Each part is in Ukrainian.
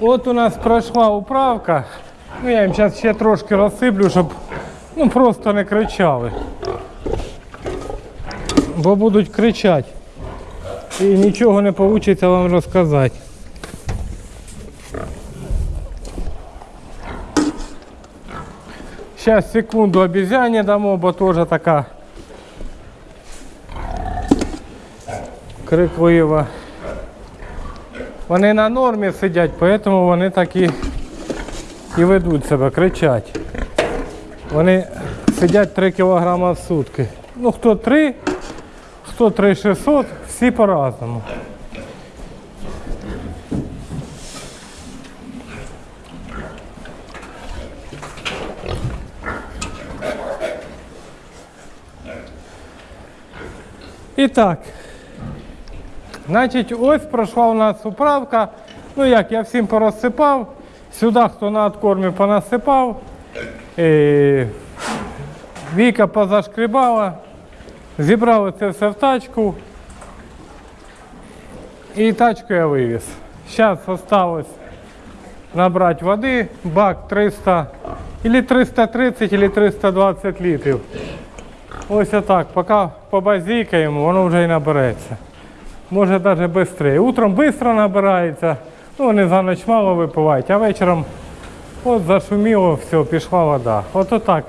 От у нас пройшла управка. Ну, я їм зараз ще трошки розсиплю, щоб ну, просто не кричали. Бо будуть кричати. І нічого не вийде вам розказати. Сейчас секунду обезьяне дамо, бо теж така криклива. Вони на нормі сидять, тому вони так і, і ведуть себе, кричать. Вони сидять 3 кг в сутки. Ну хто 3, хто 3600, всі по-разному. І так. Значить, ось пройшла у нас управка. Ну як, я всім порозсипав. Сюди, хто на откормі понасипав. Е, Віка позашкрібала. Зібрали це все в тачку. І тачку я вивіз. Зараз осталось набрати води, бак 300, или 330, или 320 літрів. Ось отак, поки побазікаємо, воно вже і набереться. Може навіть швидше. Утром швидко набирається, ну вони за ніч мало випивають, а вечором от зашуміло, все, пішла вода. От отак.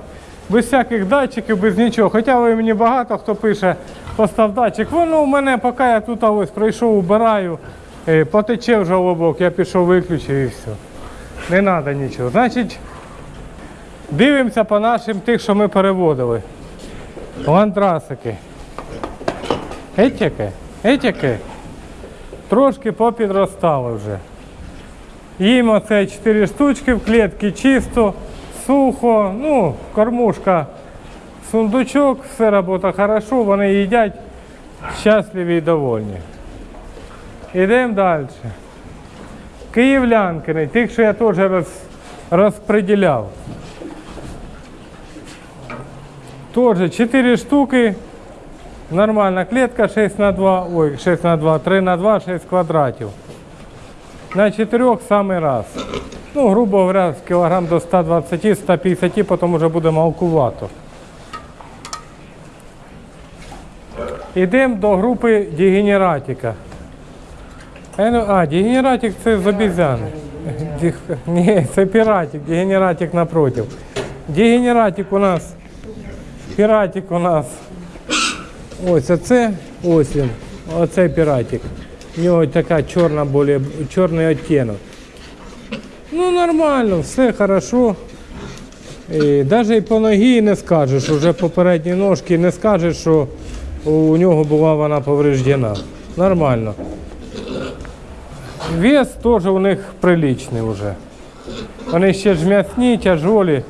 Без всяких датчиків, без нічого. Хоча ви мені багато хто пише, постав датчик. Воно у мене, поки я тут ось прийшов, убираю, е, потече вже лобок, я пішов, виключив і все. Не треба нічого. Значить, дивимося по нашим тих, що ми переводили. Ландрасики. Етяки, етяки. Трошки попідростали вже. Їм оце 4 штучки в клітці чисто, сухо, ну, кормушка, сундучок, все робота хорошо, вони їдять щасливі і довольні. Ідемо далі. Київлянкини, тих, що я теж роз, розподіляв. Тоже 4 штуки. Нормальна клетка 6 на 2, ой, 6 на 2, 3 на 2, 6 квадратів. На 4 самий раз. Ну, грубо говоря, з кілограм до 120-150, потім вже буде малкувато. Йдемо до групи дегенератика. Е, ну, А, дегенератик це з обізяни. Ні, це піратик, дегенератик напротив. Дегенератик у нас Піратик у нас. Ось оце, ось він. Оцей піратик. У нього така чорна, более, чорний відтінок. Ну нормально, все хорошо. І навіть по ногі не скажеш, уже по передній ножці не скажеш, що у нього була вона повреждена. Нормально. Вес теж у них приличний вже. Вони ще ж м'ясні, тяжолі.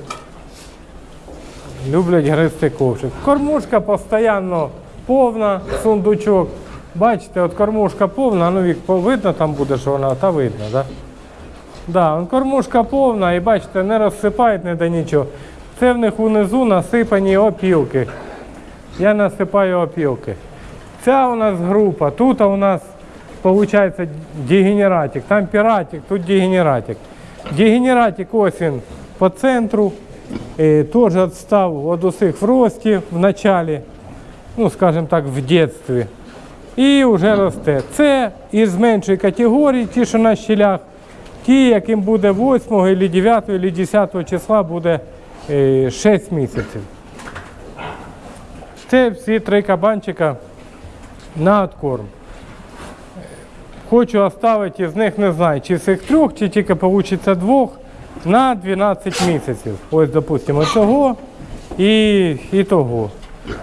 Люблять гризти ковшик. Кормушка постійно повна, сундучок. Бачите, от кормушка повна, ну вік видно там буде, що вона, та видно? Да? Да, кормушка повна і бачите, не розсипають не до нічого. Це в них унизу насипані опілки. Я насипаю опілки. Ця у нас група, тут у нас виходить дегенератик, там піратик, тут дегенератик. Дегенератик ось він по центру. Е, Теж відстав від усіх в рості в началі, ну скажімо так, в дитинстві. І вже росте. Це із меншої категорії, ті, що на щілях, ті, яким буде 8 або 9 або 10 числа буде е, 6 місяців. Це всі три кабанчика на откорм. Хочу оставити із них, не знаю, чи з цих трьох, чи тільки вийде двох на 12 місяців. Ось, допустимо, цього і, і того.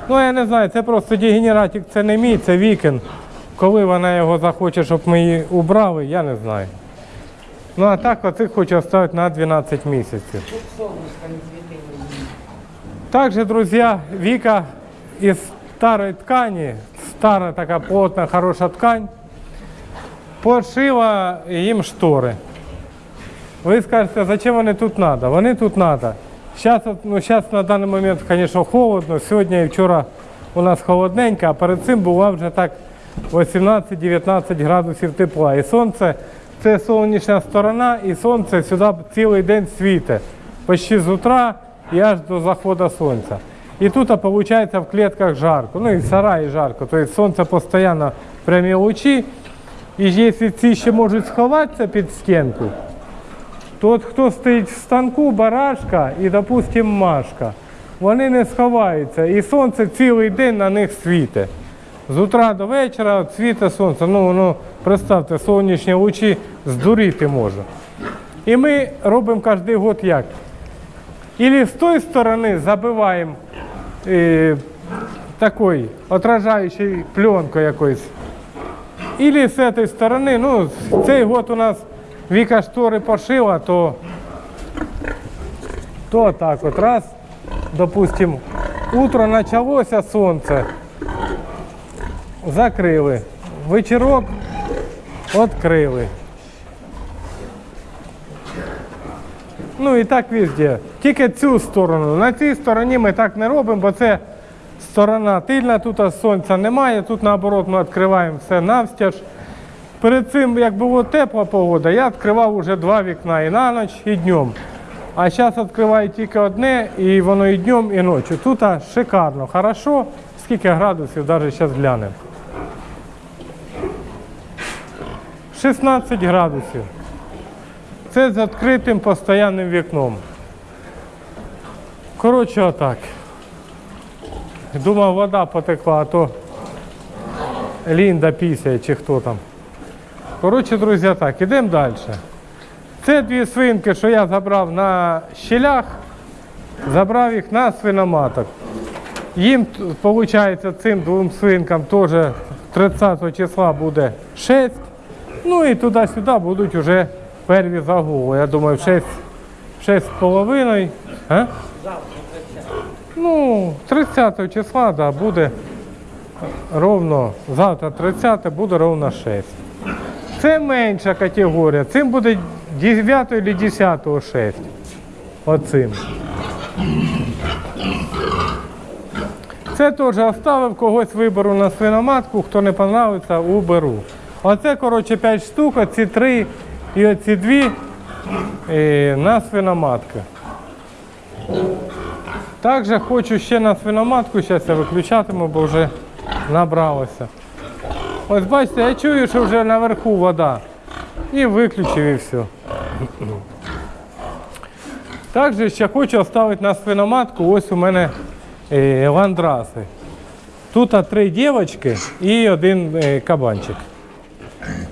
Ну, я не знаю, це просто дегенератик, це не мій, це вікен. Коли вона його захоче, щоб ми її убрали, я не знаю. Ну а так оцих хочу оставити на 12 місяців. Также, друзья, Вика из старой ткани, старая такая плотная, хорошая ткань, пошила їм штори. Ви скажете, зачем вони тут треба? Вони тут треба. Зараз, ну, зараз на даний момент, звісно, холодно. Сьогодні і вчора у нас холодненько, а перед цим була вже так 18-19 градусів тепла. І сонце це сонячна сторона, і сонце сюди цілий день світить. Почти з утра і аж до заходу сонця. І тут, виходить, в клетках жарко. Ну і в сараї жарко. Тобто сонце постійно прямі лучі. І якщо ці ще можуть сховатися під стінку, то от хто стоїть в станку, барашка і, допустим, машка, вони не сховаються. І сонце цілий день на них світить. З утра до вечора світить сонце. Ну, воно, представте, сонячні лучі здуріти може. І ми робимо кожен год як? Или з тої сторони забиваємо е, такою отражаючою пленкою якоюсь. Или з цієї сторони, ну, цей год у нас Віка штори пошила, то, то так от раз, допустим, утро почалося сонце, закрили, вечірок відкрили. Ну і так везде. Тільки цю сторону. На цій стороні ми так не робимо, бо це сторона тильна, тут сонця немає, тут наоборот ми відкриваємо все навстяж. Перед цим, як була тепла погода, я відкривав вже два вікна і на ніч, і днем. А зараз відкриваю тільки одне, і воно і днем, і ночі. Тут шикарно, хорошо. Скільки градусів, навіть зараз глянемо. 16 градусів. Це з відкритим постійним вікном. Коротше, отак. Думав, вода потекла, а то Лінда пісяє чи хто там. Коротше, друзі, так, ідемо далі. Це дві свинки, що я забрав на щелях, забрав їх на свиноматок. Їм, виходить, цим двом свинкам теж 30 числа буде 6. Ну і туди-сюди будуть вже перві загули. Я думаю, в 6, в 6 з половиною. Ну, 30 числа, да, буде ровно, завтра 30 буде ровно 6. Це менша категорія. Цим буде 9 або 10 6. Оцим. Це теж оставив когось виберу на свиноматку, хто не подобається, уберу. Оце, коротше, 5 штук, оці 3 і оці 2 е, на свиноматку. Також хочу ще на свиноматку, зараз я виключатиму, бо вже набралося. Ось бачите, я чую, що вже наверху вода. І виключив і все. Також ще хочу оставити на свиноматку, ось у мене е, ландраси. Тут три дівчатки і один е, кабанчик.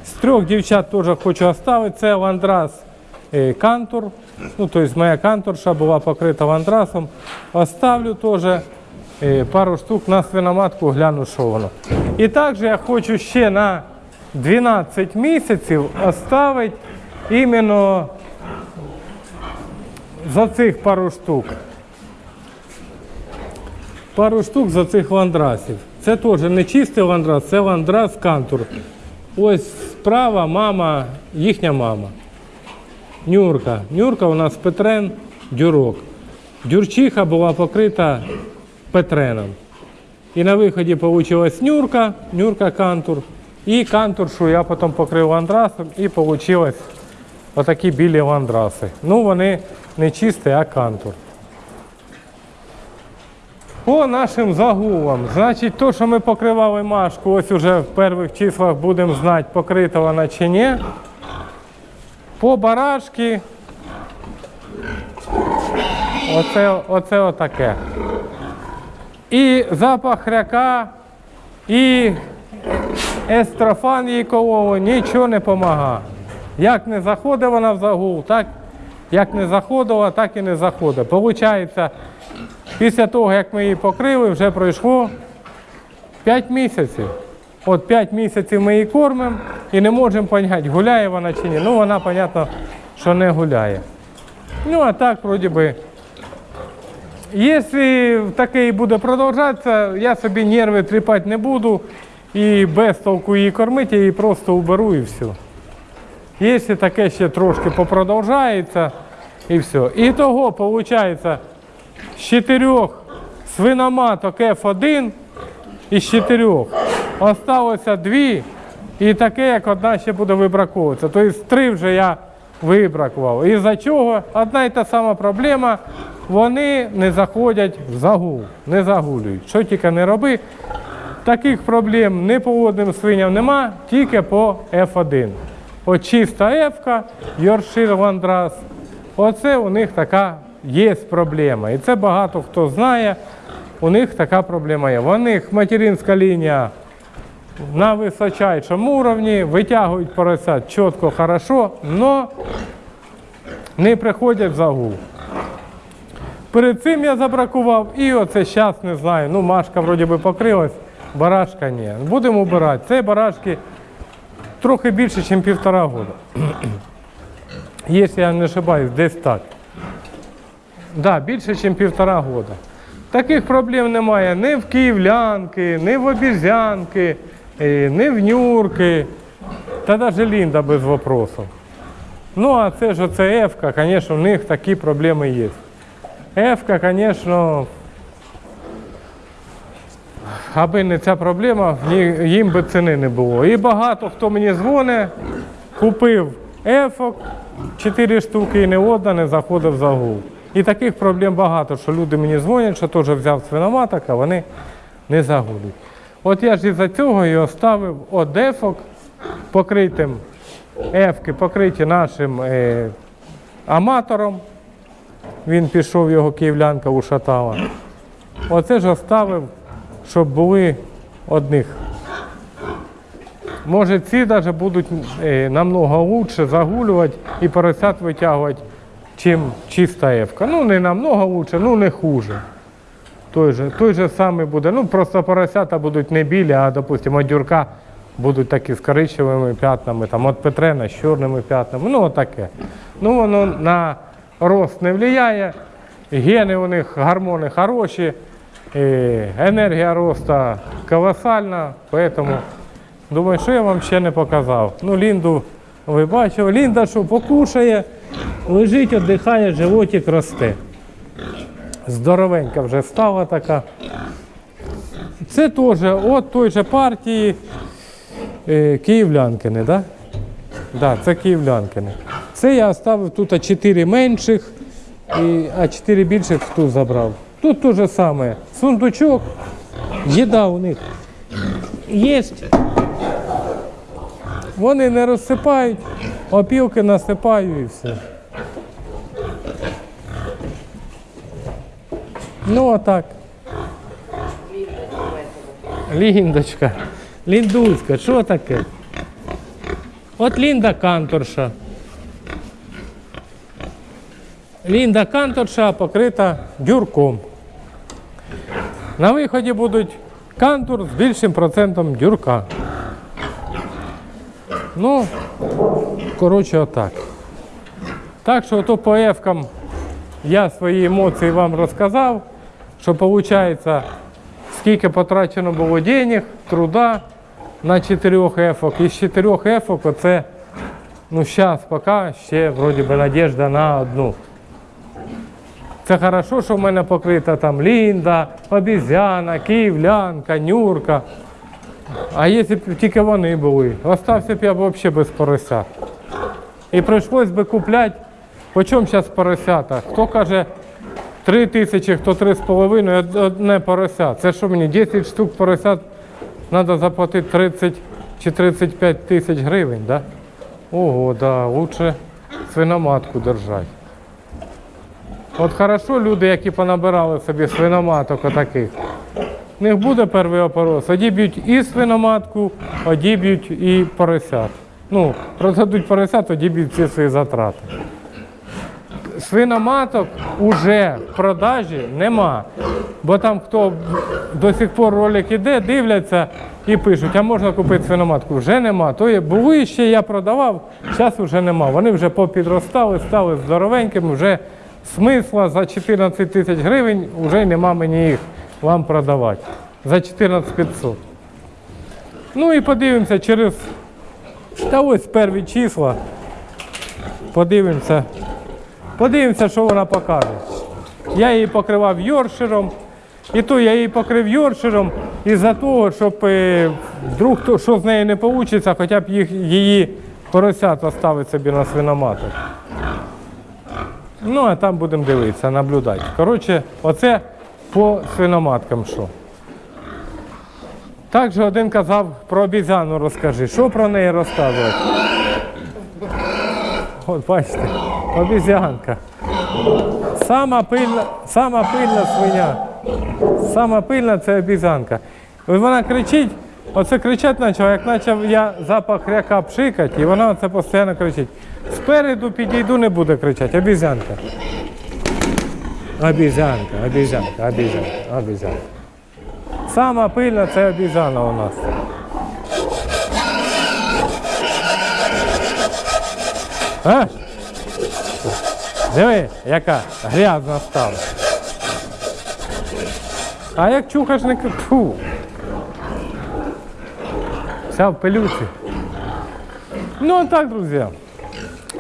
З трьох дівчат теж хочу оставити. Це ландрас е, кантур. Ну, тобто моя канторша була покрита ландрасом. Оставлю теж пару штук на свиноматку, гляну, що воно. І також я хочу ще на 12 місяців оставити іменно за цих пару штук. Пару штук за цих ландрасів. Це теж не чистий ландрас, це ландрас кантур. Ось справа мама, їхня мама. Нюрка. Нюрка у нас Петрен, дюрок. Дюрчиха була покрита Петреном. І на виході вийшла нюрка, нюрка кантур. І кантуршу я потім покрив ландрасом і вийшли отакі білі ландраси. Ну вони не чисті, а кантур. По нашим загулам. Значить, то, що ми покривали машку, ось уже в перших числах будемо знати, покрита вона чи ні. По барашки. Оце, оце отаке. І запах хряка, і естрофан кололи, нічого не допомагає. Як не заходить вона в загул, так як не заходила, так і не заходить. Получається, після того, як ми її покрили, вже пройшло 5 місяців. От 5 місяців ми її кормимо і не можемо зрозуміти, гуляє вона чи ні. Ну, вона, зрозуміло, що не гуляє. Ну, а так, вроді би. Якщо таке і буде продовжуватися, я собі нерви тріпати не буду і без толку її кормити, я її просто уберу і все. Якщо таке ще трошки попродовжається і все. І того, виходить, з чотирьох свиноматок F1 із чотирьох осталося дві І таке, як одна ще буде вибраковуватися. Тобто три вже я вибракував. І за чого? Одна і та сама проблема. Вони не заходять в загул, не загулюють. Що тільки не роби. Таких проблем не по водним свиням нема, тільки по F1. От чиста F, Йоршир Ландрас. Оце у них така є проблема. І це багато хто знає. У них така проблема є. У них материнська лінія на височайшому уровні, витягують поросят чітко, хорошо, але не приходять в загул. Перед цим я забракував і оце зараз не знаю. Ну, Машка вроді би покрилась, барашка ні. Будемо убирати. Це барашки трохи більше, ніж півтора року. Якщо я не ошибаюсь, десь так. Да, більше, ніж півтора года. Таких проблем немає ні в київлянки, ні в обізянки, е, ні в нюрки, та навіть Лінда без вопросів. Ну, а це ж оце Ефка, звісно, у них такі проблеми є. Ефка, звісно, аби не ця проблема, їм би ціни не було. І багато хто мені дзвонить, купив ефок, 4 штуки і не одна не заходив в загул. І таких проблем багато, що люди мені дзвонять, що теж взяв свиноматок, а вони не загулюють. От я ж із-за цього і оставив от ефок покритим, ефки покриті нашим е, аматором. Він пішов, його київлянка ушатала. Оце ж оставив, щоб були одних. Може, ці навіть будуть е, намного лучше загулювати і поросят витягувати, чим чиста ефка. Ну, не намного лучше, ну не хуже. Той же, той же самий буде. Ну, просто поросята будуть не білі, а, допустимо, дюрка будуть такі з коричневими п'ятнами, там, от Петрена з чорними п'ятнами. Ну, отаке. Ну, воно на рост не впливає. Гени у них гормони хороші, енергія росту колосальна, поэтому думаю, що я вам ще не показав. Ну, Лінду ви бачили. Лінда що покушає, лежить, віддихає, животик росте. Здоровенька вже стала така. Це теж от той же партії е, Київлянкини, да? Да, це Київлянкини. Це я оставив тут 4 менших, а 4 більших тут забрав. Тут те же саме. Сундучок, їда у них є. Вони не розсипають, опілки насипаю і все. Ну, отак. Ліндочка. Ліндуська, що таке? От Лінда Канторша. Лінда Канторша покрита дюрком. На виході будуть кантур з більшим процентом дюрка. Ну, коротше, отак. Так що то по ефкам я свої емоції вам розказав, що виходить, скільки потрачено було денег, труда на чотирьох ефок. Із чотирьох ефок оце, ну зараз поки ще вроді би надіжда на одну. Це хорошо, що в мене покрита там Лінда, обізяна, київлянка, нюрка. А якщо б тільки вони були, остався б я взагалі без поросят. І прийшлось би купляти, по чому зараз поросята? Хто каже 3 тисячі, хто 3,5, од- одне порося. Це що мені, 10 штук поросят треба заплатити 30 чи 35 тисяч гривень, да? Ого, да, лучше свиноматку держати. От хорошо люди, які понабирали собі свиноматок отаких. В них буде перший опорос. Одіб'ють і свиноматку, одіб'ють і поросят. Ну, продадуть поросят, одіб'ють всі свої затрати. Свиноматок уже в продажі нема. Бо там хто до сих пор ролик іде, дивляться і пишуть, а можна купити свиноматку. Вже нема. То є, були ще я продавав, зараз вже нема. Вони вже попідростали, стали здоровенькими, вже смисла за 14 тисяч гривень вже нема мені їх вам продавати. За 14 500. Ну і подивимося через. Та ось перві числа. Подивимося. Подивимося, що вона покаже. Я її покривав йоршером. І то я її покрив йоршером із-за того, щоб е, вдруг що з нею не вийде, хоча б їх, її поросят оставити собі на свиноматок. Ну, а там будемо дивитися, наблюдати. Коротше, оце по свиноматкам що. Також один казав про обізяну розкажи. Що про неї розказувати? От бачите, обізянка. Сама пильна, сама пильна свиня. Сама пильна це обізянка. От вона кричить, оце кричать почала, як почав я запах ряка пшикати, і вона оце постійно кричить. Спереду підійду, не буде кричати, обізянка. Обізянка, обізянка, обізянка, обізянка. Сама пильна це обізяна у нас. А? Диви, яка грязна стала. А як чухаш не Фу. Вся в пилюці. Ну так, друзі.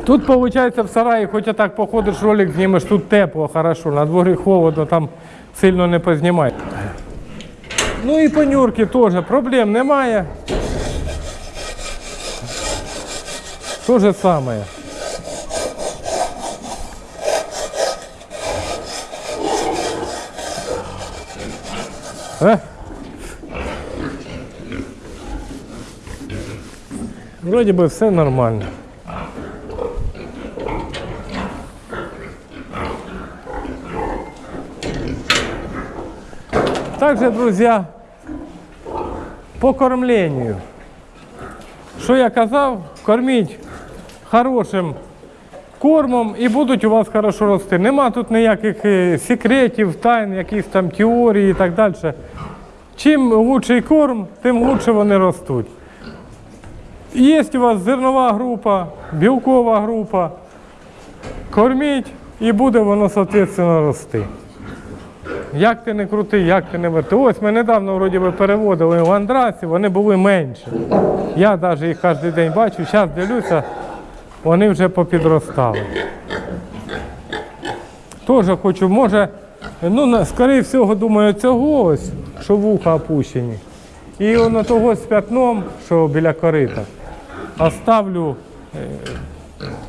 Тут виходить в сараї, хоч так походиш, ролик знімеш, тут тепло, хорошо, на дворі холодно, там сильно не познімай. Ну і по Нюрки теж проблем немає. То же самое. Е? Вроде бы все нормально. Также, друзья, по кормлению. Що я казав, корміть хорошим кормом і будуть у вас хорошо рости. Нема тут ніяких е, секретів, тайн, якісь там теорії і так далі. Чим лучший корм, тим лучше вони ростуть. Є у вас зернова група, білкова група. Корміть і буде воно, соответственно, рости. Як ти не крутий, як ти не верти. Ось ми недавно вроді переводили в Андрасі, вони були менші. Я навіть їх кожен день бачу, зараз дивлюся, вони вже попідростали. Теж хочу, може, ну, скоріше всього, думаю, цього ось, що вуха опущені. І воно того з п'ятном, що біля корита, оставлю е,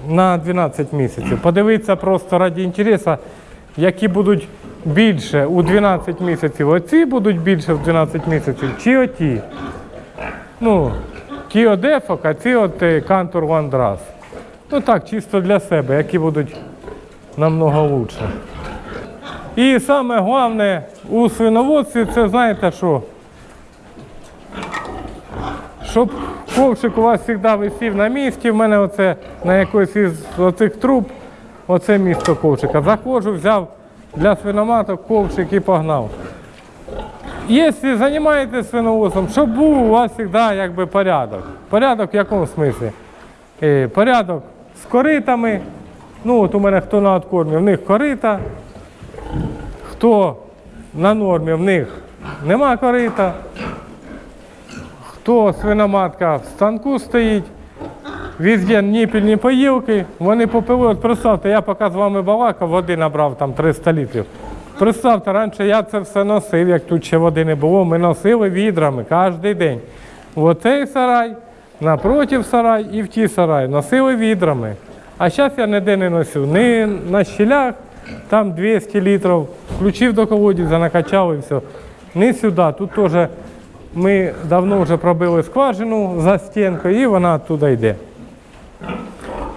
на 12 місяців. Подивитися просто раді інтересу, які будуть більше у 12 місяців. Оці будуть більше в 12 місяців, чи оті. Ну, ті одефок, а ці от е, кантур вандрас. Ну так, чисто для себе, які будуть намного лучше. І саме головне у свиноводстві це знаєте що? Щоб ковшик у вас завжди висів на місці, в мене оце на якось із оцих труб, оце місто ковшика. Заходжу, взяв для свиноматок ковшик і погнав. Якщо займаєтесь свиноводством, щоб був у вас завжди якби порядок. Порядок в якому смислі? Е, порядок з коритами. Ну, от у мене хто на откормі, в них корита. Хто на нормі, в них нема корита. Хто свиноматка в станку стоїть, везде ніпільні поїлки, вони попили. Представте, я поки з вами балакав, води набрав там 300 літрів. Представте, раніше я це все носив, як тут ще води не було. Ми носили відрами кожен день. Оцей сарай, напротив сарай і в ті сарай. Носили відрами. А зараз я ніде не носив. Ні на щелях, там 200 літрів, включив до колодязя, накачав і все. Не сюди. Тут теж ми давно вже пробили скважину за стінкою і вона туди йде.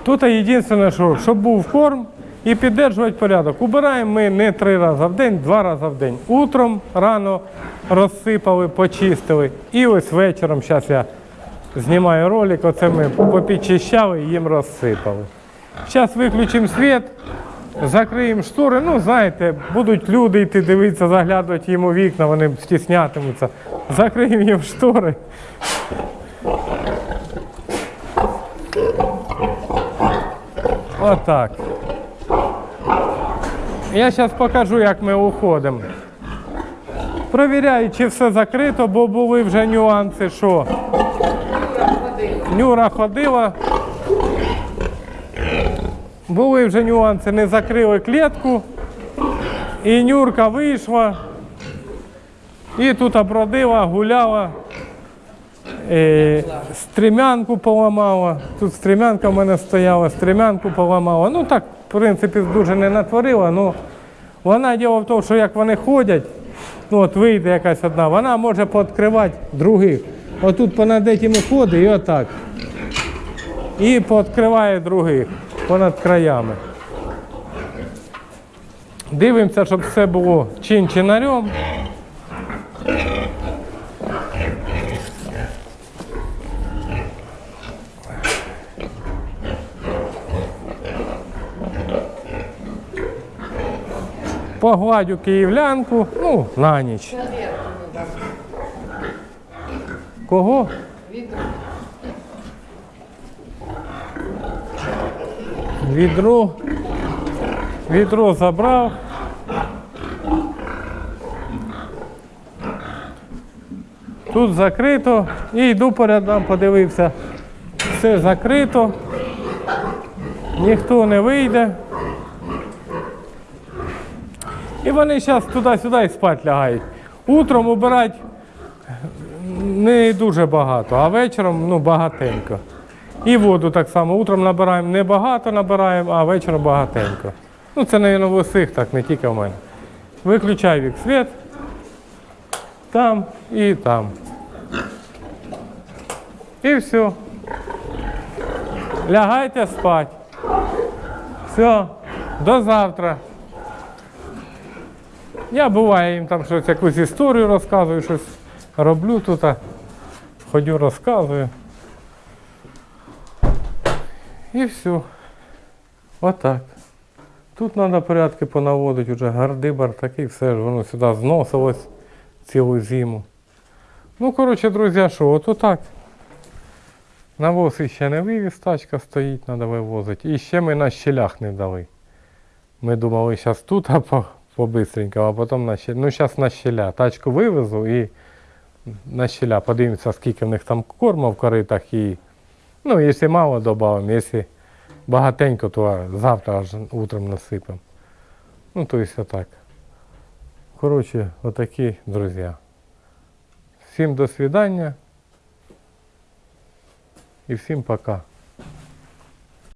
Тут єдине, що щоб був корм і підтримувати порядок. Убираємо ми не три рази в день, два рази в день. Утром рано розсипали, почистили. І ось вечором, зараз я знімаю ролик, оце ми попідчищали і їм розсипали. Зараз виключимо світ, закриємо штори. Ну, знаєте, будуть люди йти дивитися, заглядувати їм у вікна, вони стіснятимуться. Закриємо їм штори. Отак. Я зараз покажу, як ми уходимо. Провіряю, чи все закрито, бо були вже нюанси, що Нюра ходила. Були вже нюанси, не закрили клітку. І Нюрка вийшла. І тут обродила, гуляла, е, стрімянку поламала. Тут стрімянка в мене стояла, стрімянку поламала. Ну так, в принципі, дуже не натворила. Ну, вона діло в тому, що як вони ходять, ну от вийде якась одна, вона може пооткривати других. Отут понад этими ходить і отак. І пооткриває других понад краями. Дивимося, щоб все було чин-чинарем. Погладю київлянку, ну, на ніч. Кого? Відро. Відро забрав. Тут закрито. І йду передам, подивився. Все закрито. Ніхто не вийде. І вони зараз туди-сюди і спать лягають. Утром убирати не дуже багато, а вечором ну, багатенько. І воду так само. Утром набираємо не багато набираємо, а вечором багатенько. Ну це, мабуть, в усіх так, не тільки в мене. Виключай вік світ. Там і там. І все. Лягайте спать. Все, до завтра. Я буває їм там щось якусь історію розказую, щось роблю тут, ходю, розказую. І все. Отак. Тут треба порядки понаводити, вже гардибар такий, все ж воно сюди зносилось цілу зиму. Ну, коротше, друзі, що, от отак. Навоз ще не вивіз, тачка стоїть, треба вивозити. І ще ми на щелях не дали. Ми думали, зараз тут, а по, по-бистренькому, а потім на щеля. Ну, зараз на щеля. Тачку вивезу і на щеля. Подивимося, скільки в них там корму в коритах і. Ну, якщо мало додамо, якщо багатенько, то завтра аж утром насипемо. Ну, то есть так. Коротше, отакі, друзі. Всім до свидання. І всім пока.